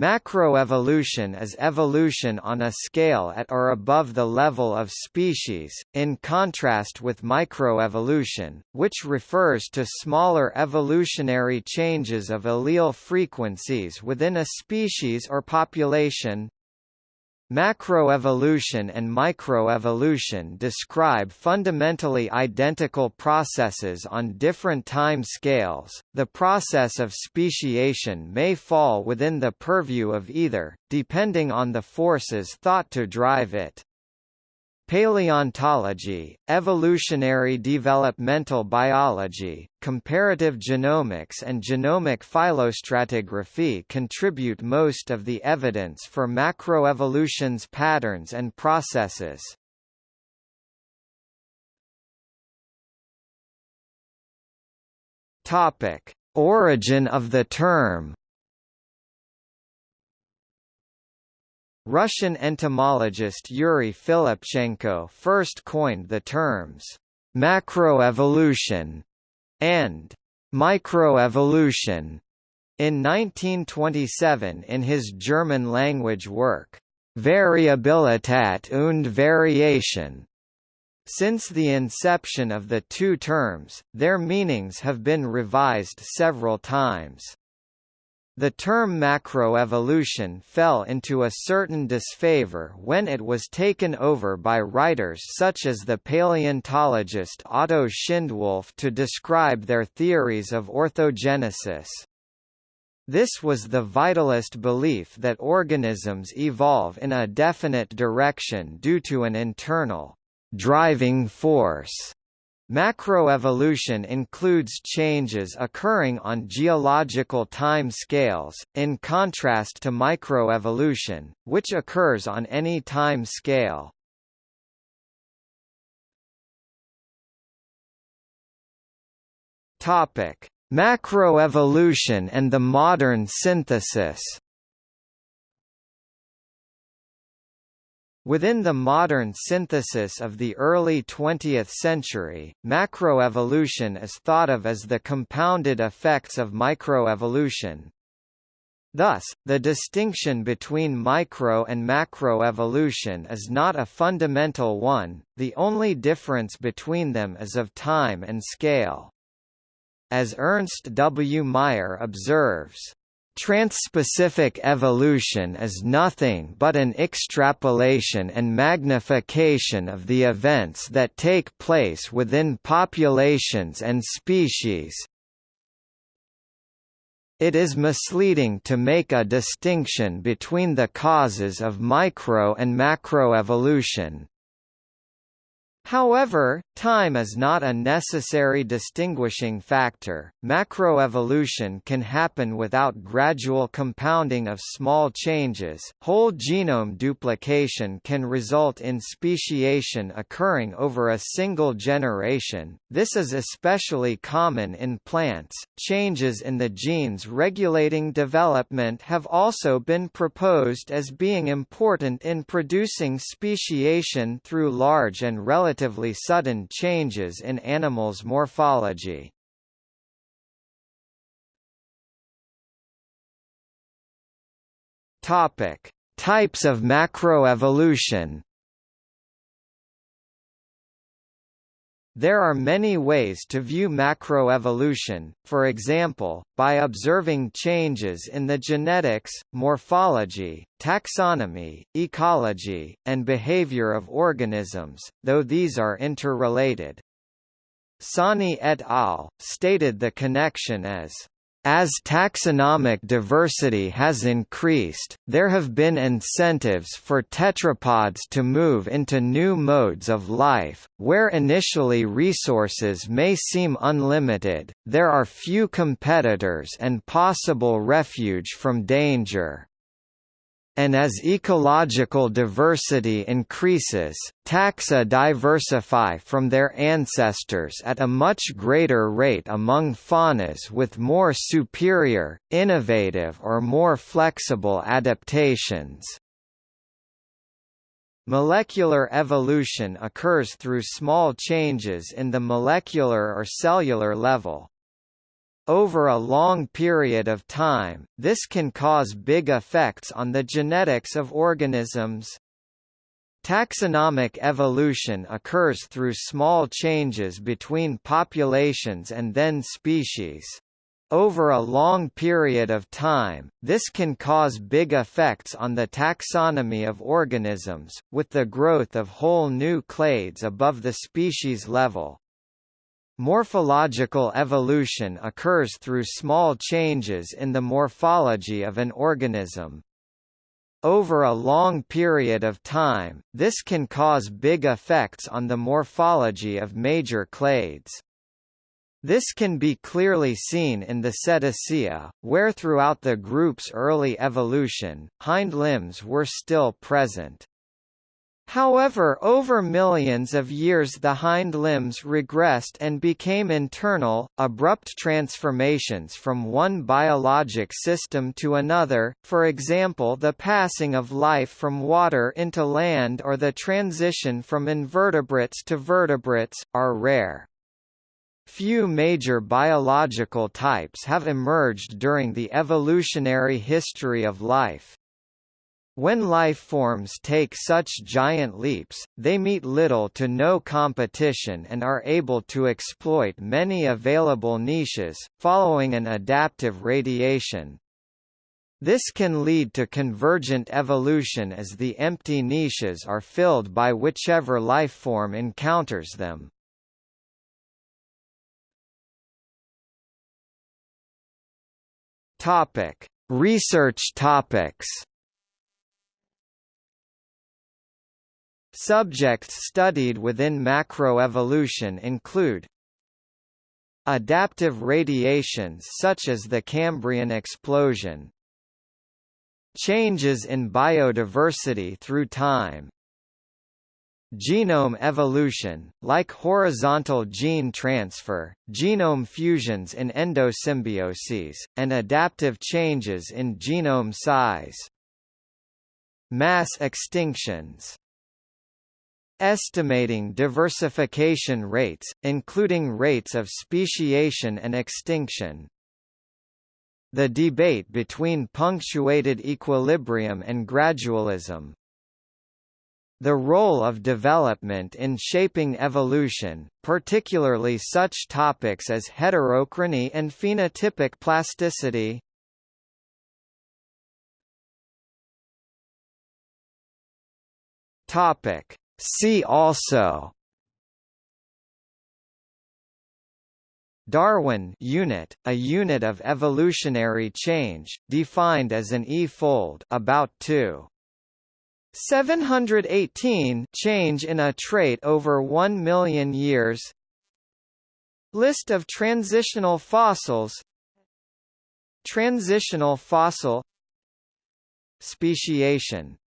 Macroevolution is evolution on a scale at or above the level of species, in contrast with microevolution, which refers to smaller evolutionary changes of allele frequencies within a species or population. Macroevolution and microevolution describe fundamentally identical processes on different time scales. The process of speciation may fall within the purview of either, depending on the forces thought to drive it. Paleontology, evolutionary developmental biology, comparative genomics and genomic phylostratigraphy contribute most of the evidence for macroevolution's patterns and processes. Origin of the term Russian entomologist Yuri Filipchenko first coined the terms macroevolution and microevolution in 1927 in his German-language work, Variabilität und Variation. Since the inception of the two terms, their meanings have been revised several times. The term macroevolution fell into a certain disfavor when it was taken over by writers such as the paleontologist Otto Schindewolf to describe their theories of orthogenesis. This was the vitalist belief that organisms evolve in a definite direction due to an internal driving force Macroevolution includes changes occurring on geological time scales, in contrast to microevolution, which occurs on any time scale. Topic: Macroevolution and the modern synthesis Within the modern synthesis of the early 20th century, macroevolution is thought of as the compounded effects of microevolution. Thus, the distinction between micro and macroevolution is not a fundamental one, the only difference between them is of time and scale. As Ernst W. Mayr observes, Transspecific evolution is nothing but an extrapolation and magnification of the events that take place within populations and species. It is misleading to make a distinction between the causes of micro and macroevolution. However, time is not a necessary distinguishing factor. Macroevolution can happen without gradual compounding of small changes. Whole genome duplication can result in speciation occurring over a single generation. This is especially common in plants. Changes in the genes regulating development have also been proposed as being important in producing speciation through large and relatively relatively sudden changes in animals' morphology. Topic: Types of macroevolution. There are many ways to view macroevolution, for example, by observing changes in the genetics, morphology, taxonomy, ecology, and behavior of organisms, though these are interrelated. Sahney et al. stated the connection as as taxonomic diversity has increased, there have been incentives for tetrapods to move into new modes of life, where initially resources may seem unlimited, there are few competitors and possible refuge from danger and as ecological diversity increases, taxa diversify from their ancestors at a much greater rate among faunas with more superior, innovative or more flexible adaptations. Molecular evolution occurs through small changes in the molecular or cellular level. Over a long period of time, this can cause big effects on the genetics of organisms. Taxonomic evolution occurs through small changes between populations and then species. Over a long period of time, this can cause big effects on the taxonomy of organisms, with the growth of whole new clades above the species level. Morphological evolution occurs through small changes in the morphology of an organism. Over a long period of time, this can cause big effects on the morphology of major clades. This can be clearly seen in the Cetacea, where throughout the group's early evolution, hind limbs were still present. However over millions of years the hind limbs regressed and became internal, abrupt transformations from one biologic system to another, for example the passing of life from water into land or the transition from invertebrates to vertebrates, are rare. Few major biological types have emerged during the evolutionary history of life. When life forms take such giant leaps, they meet little to no competition and are able to exploit many available niches, following an adaptive radiation. This can lead to convergent evolution as the empty niches are filled by whichever life form encounters them. Topic: Research topics. Subjects studied within macroevolution include Adaptive radiations such as the Cambrian explosion Changes in biodiversity through time Genome evolution, like horizontal gene transfer, genome fusions in endosymbioses, and adaptive changes in genome size. Mass extinctions Estimating diversification rates, including rates of speciation and extinction. The debate between punctuated equilibrium and gradualism. The role of development in shaping evolution, particularly such topics as heterochrony and phenotypic plasticity. Topic See also. Darwin unit, a unit of evolutionary change, defined as an E-fold about 2. 718 change in a trait over 1 million years. List of transitional fossils. Transitional fossil. Speciation